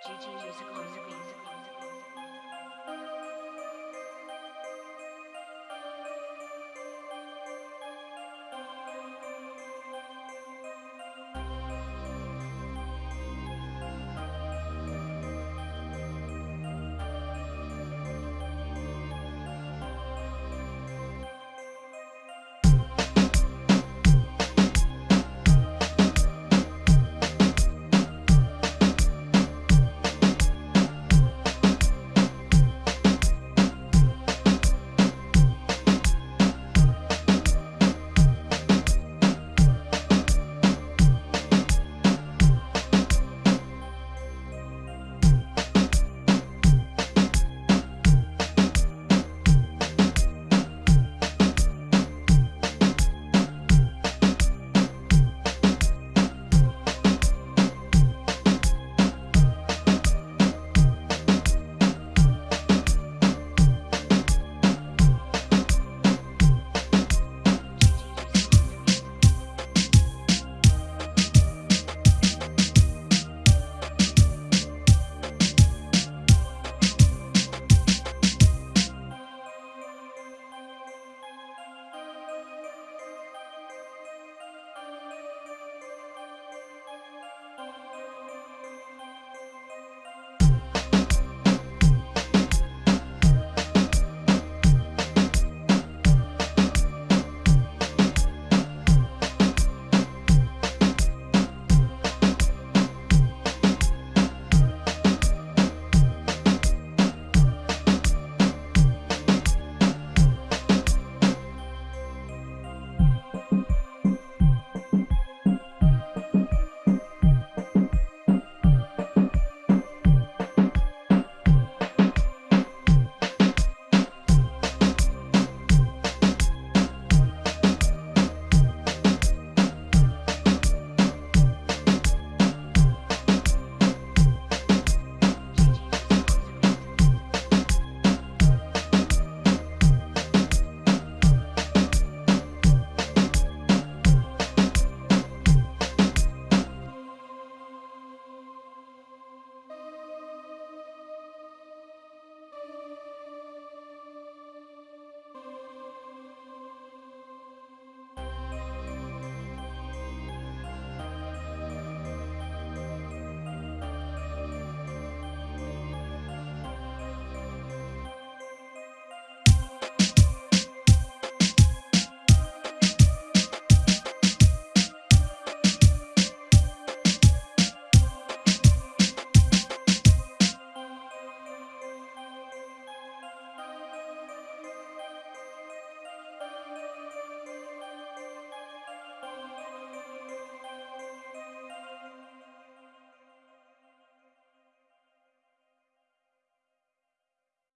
GG musical musical musical.